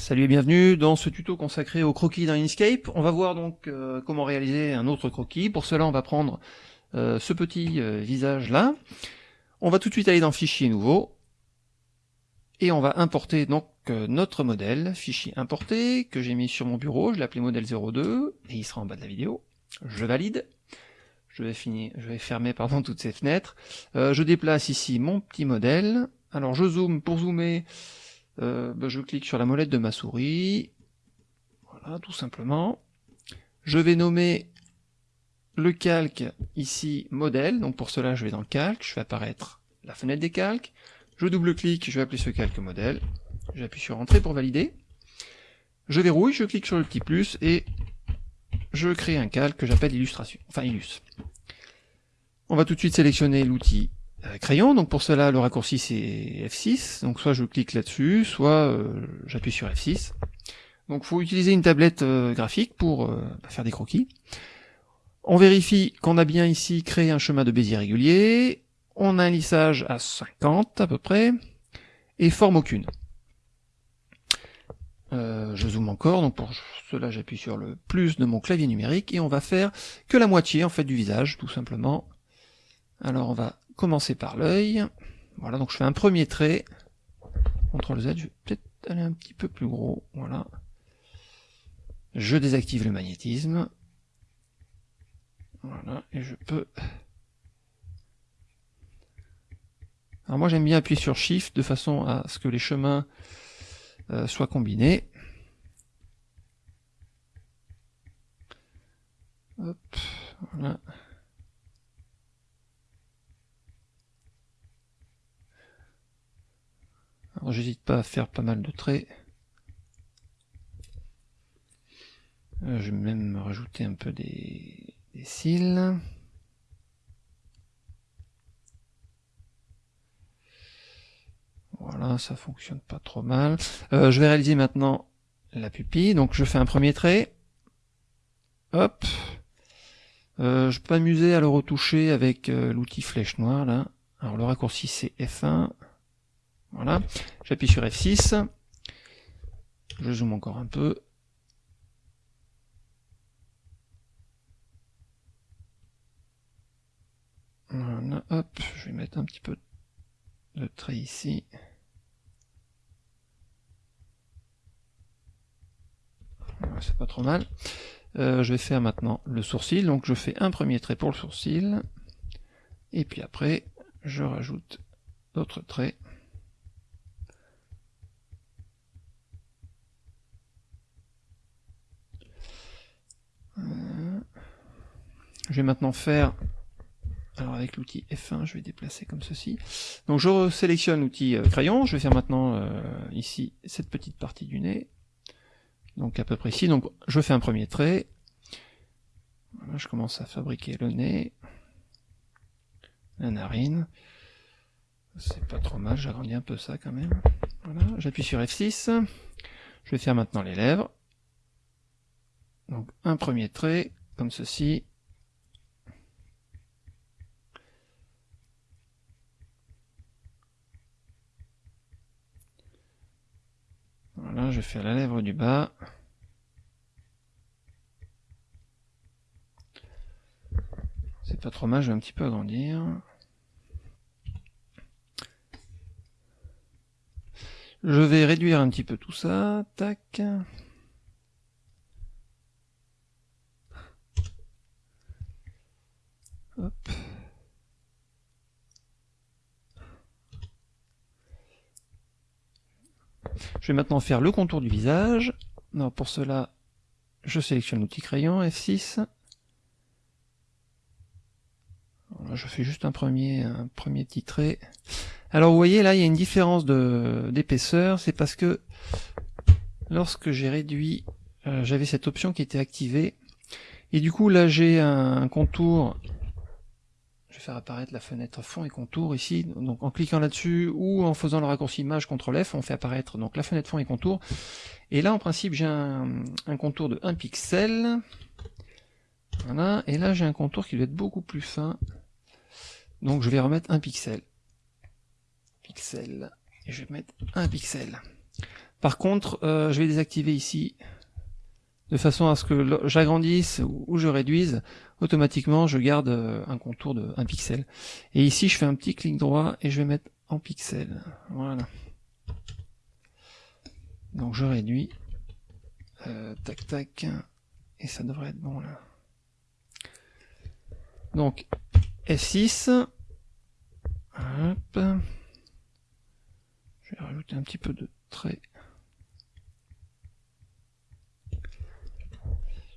Salut et bienvenue dans ce tuto consacré au croquis dans Inkscape. On va voir donc euh, comment réaliser un autre croquis. Pour cela, on va prendre euh, ce petit euh, visage là. On va tout de suite aller dans Fichier nouveau. Et on va importer donc notre modèle, fichier importé, que j'ai mis sur mon bureau. Je l'ai appelé modèle 02, et il sera en bas de la vidéo. Je valide. Je vais, finir, je vais fermer pardon, toutes ces fenêtres. je déplace ici mon petit modèle. Alors je zoome pour zoomer. Euh, ben, je clique sur la molette de ma souris, voilà, tout simplement. Je vais nommer le calque ici modèle, donc pour cela je vais dans calque, je fais apparaître la fenêtre des calques, je double-clique, je vais appeler ce calque modèle, j'appuie sur entrée pour valider, je verrouille, je clique sur le petit plus et je crée un calque que j'appelle illustration, enfin illus. On va tout de suite sélectionner l'outil crayon, donc pour cela le raccourci c'est F6, donc soit je clique là-dessus, soit euh, j'appuie sur F6. Donc faut utiliser une tablette euh, graphique pour bah, faire des croquis. On vérifie qu'on a bien ici créé un chemin de Bézier régulier, on a un lissage à 50 à peu près, et forme aucune. je zoome encore, donc pour cela j'appuie sur le plus de mon clavier numérique, et on va faire que la moitié en fait du visage, tout simplement. Alors on va commencer par l'œil. Voilà, donc je fais un premier trait. CTRL Z, je vais peut-être aller un petit peu plus gros. Voilà. Je désactive le magnétisme. Voilà, et je peux... Alors moi j'aime bien appuyer sur Shift de façon à ce que les chemins euh, soient combinés. Hop, voilà. J'hésite pas à faire pas mal de traits. Euh, je vais même rajouter un peu des, cils. Voilà, ça fonctionne pas trop mal. Euh, je vais réaliser maintenant la pupille. Donc je fais un premier trait. Hop. Euh, je peux m'amuser à le retoucher avec l'outil flèche noire là. Alors le raccourci c'est F1. Voilà, j'appuie sur F6, je zoome encore un peu. Voilà, hop, je vais mettre un petit peu de trait ici. c'est pas trop mal. Euh, je vais faire maintenant le sourcil, donc je fais un premier trait pour le sourcil, et puis après, je rajoute d'autres traits. Je vais maintenant faire, alors avec l'outil F1, je vais déplacer comme ceci. Donc je sélectionne l'outil euh, crayon, je vais faire maintenant euh, ici cette petite partie du nez. Donc à peu près ici, donc je fais un premier trait. Voilà, je commence à fabriquer le nez, la narine. C'est pas trop mal, j'agrandis un peu ça quand même. Voilà, j'appuie sur F6. Je vais faire maintenant les lèvres. Donc un premier trait, comme ceci. Je fais la lèvre du bas. C'est pas trop mal, je vais un petit peu agrandir. Je vais réduire un petit peu tout ça. Tac. Je vais maintenant faire le contour du visage. Non, pour cela, je sélectionne l'outil crayon, F6. je fais juste un premier, un premier petit trait. Alors vous voyez là, il y a une différence d'épaisseur, c'est parce que lorsque j'ai réduit, euh, j'avais cette option qui était activée, et du coup là j'ai un contour je vais faire apparaître la fenêtre fond et contour ici, donc en cliquant là-dessus ou en faisant le raccourci image CTRL F, on fait apparaître donc la fenêtre fond et contour. Et là en principe j'ai un, contour de 1 pixel, voilà, et là j'ai un contour qui doit être beaucoup plus fin, donc je vais remettre un pixel, pixel, et je vais mettre un pixel. Par contre, euh, je vais désactiver ici, de façon à ce que j'agrandisse ou je réduise, automatiquement je garde euh, un contour de 1 pixel. Et ici je fais un petit clic droit et je vais mettre en pixel. Voilà. Donc je réduis. Euh, tac tac. Et ça devrait être bon là. Donc F6. Hop. Je vais rajouter un petit peu de traits.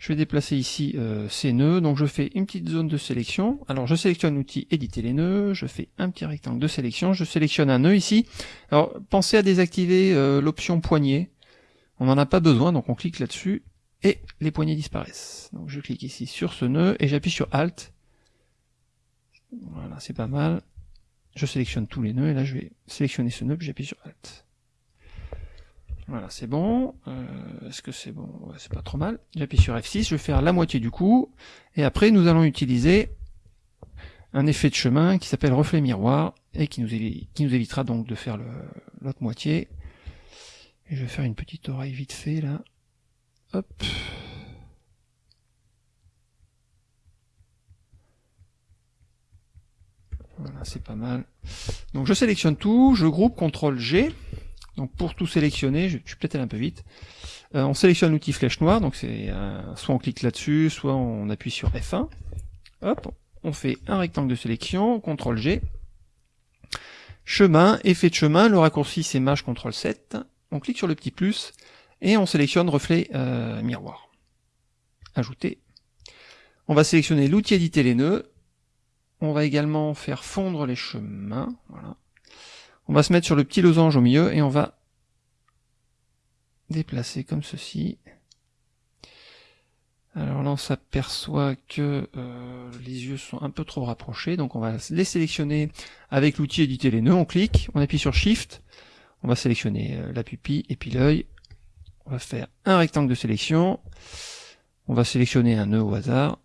Je vais déplacer ici euh, ces nœuds, donc je fais une petite zone de sélection. Alors je sélectionne l'outil éditer les nœuds, je fais un petit rectangle de sélection, je sélectionne un nœud ici. Alors pensez à désactiver euh, l'option poignée, on n'en a pas besoin, donc on clique là-dessus, et les poignées disparaissent. Donc je clique ici sur ce nœud, et j'appuie sur Alt. Voilà, c'est pas mal. Je sélectionne tous les nœuds, et là je vais sélectionner ce nœud, puis j'appuie sur Alt. Voilà, c'est bon. Euh, est-ce que c'est bon? Ouais, C'est pas trop mal. J'appuie sur F6, je vais faire la moitié du coup. Et après, nous allons utiliser un effet de chemin qui s'appelle reflet miroir et qui nous, évitera donc de faire l'autre moitié. Et je vais faire une petite oreille vite fait là. Hop. Voilà, c'est pas mal. Donc je sélectionne tout, je groupe CTRL G. Donc pour tout sélectionner, je, suis peut-être allé un peu vite, euh, on sélectionne l'outil flèche noire, donc c'est euh, soit on clique là-dessus, soit on appuie sur F1. Hop, on fait un rectangle de sélection, CTRL G. Chemin, effet de chemin, le raccourci c'est Maj CTRL 7. On clique sur le petit plus et on sélectionne reflet euh, miroir. Ajouter. On va sélectionner l'outil éditer les nœuds. On va également faire fondre les chemins. Voilà. On va se mettre sur le petit losange au milieu et on va déplacer comme ceci. Alors là, on s'aperçoit que euh, les yeux sont un peu trop rapprochés, donc on va les sélectionner avec l'outil éditer les nœuds. On clique, on appuie sur Shift, on va sélectionner euh, la pupille et puis l'œil. On va faire un rectangle de sélection. On va sélectionner un nœud au hasard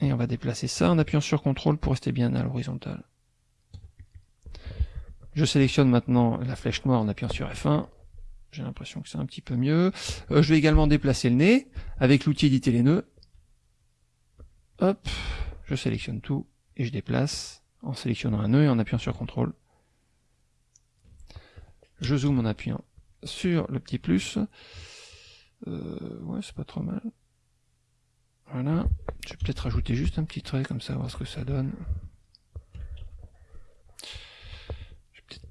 et on va déplacer ça en appuyant sur CTRL pour rester bien à l'horizontale. Je sélectionne maintenant la flèche noire en appuyant sur F1. J'ai l'impression que c'est un petit peu mieux. Euh, je vais également déplacer le nez avec l'outil éditer les nœuds. Hop, je sélectionne tout et je déplace en sélectionnant un nœud et en appuyant sur CTRL. Je zoome en appuyant sur le petit plus. Euh, ouais, c'est pas trop mal. Voilà. Je vais peut-être rajouter juste un petit trait comme ça, voir ce que ça donne.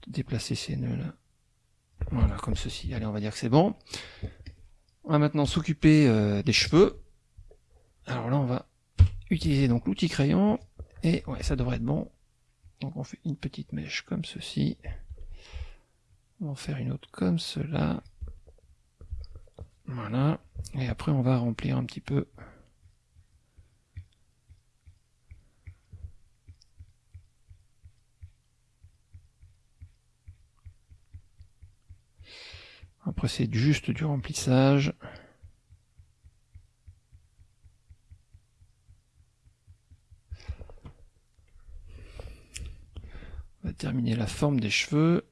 Déplacer ces nœuds là. Voilà, comme ceci. Allez, on va dire que c'est bon. On va maintenant s'occuper euh, des cheveux. Alors là, on va utiliser donc l'outil crayon. Et ouais, ça devrait être bon. Donc on fait une petite mèche comme ceci. On va en faire une autre comme cela. Voilà. Et après, on va remplir un petit peu Après c'est juste du remplissage. On va terminer la forme des cheveux.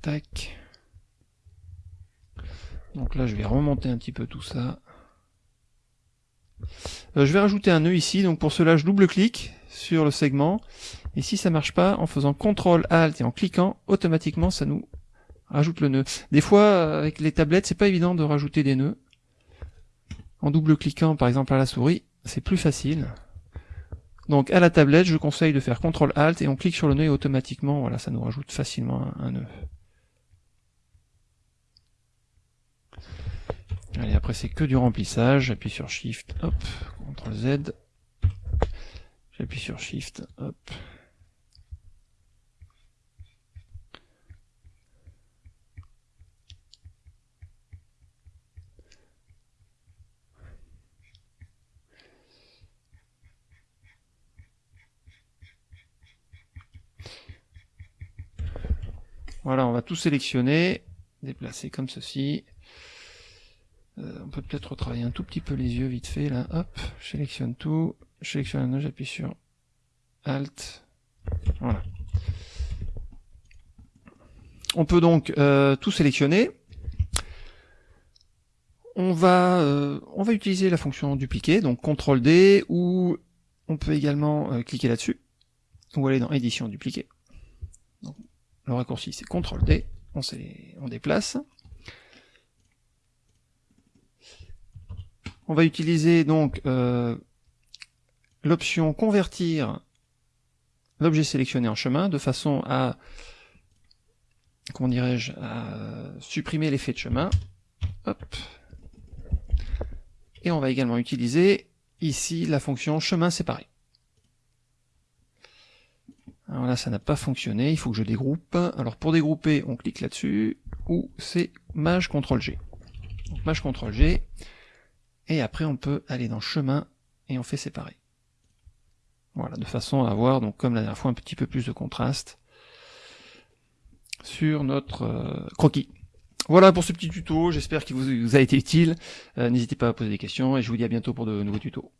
Tac. Donc là je vais remonter un petit peu tout ça. Euh, je vais rajouter un nœud ici, donc pour cela je double-clique sur le segment, et si ça marche pas, en faisant CTRL ALT et en cliquant, automatiquement ça nous rajoute le nœud. Des fois, avec les tablettes, c'est pas évident de rajouter des nœuds. En double-cliquant, par exemple, à la souris, c'est plus facile. Donc, à la tablette, je conseille de faire CTRL-ALT et on clique sur le nœud et automatiquement, voilà, ça nous rajoute facilement un, nœud. Allez, après, c'est que du remplissage. J'appuie sur Shift, hop, CTRL-Z. J'appuie sur Shift, hop, Voilà, on va tout sélectionner, déplacer comme ceci. Euh, on peut peut-être retravailler un tout petit peu les yeux vite fait là. Hop, je sélectionne tout, je sélectionne un j'appuie sur Alt. Voilà. On peut donc euh, tout sélectionner. on va, euh, on va utiliser la fonction dupliquer, donc CTRL D, ou on peut également euh, cliquer là-dessus, ou aller dans édition dupliquer. Le raccourci c'est CTRL D, on, déplace. On va utiliser donc euh, l'option convertir l'objet sélectionné en chemin de façon à comment dirais-je à supprimer l'effet de chemin. Et on va également utiliser ici la fonction chemin séparé. Alors là, ça n'a pas fonctionné, il faut que je dégroupe. Alors pour dégrouper, on clique là-dessus, ou c'est Maj CTRL G. Donc Maj CTRL G, et après on peut aller dans chemin, et on fait séparer. Voilà, de façon à avoir, donc comme la dernière fois, un petit peu plus de contraste sur notre euh, croquis. Voilà pour ce petit tuto, j'espère qu'il vous, a été utile. Euh, n'hésitez pas à poser des questions et je vous dis à bientôt pour de nouveaux tutos.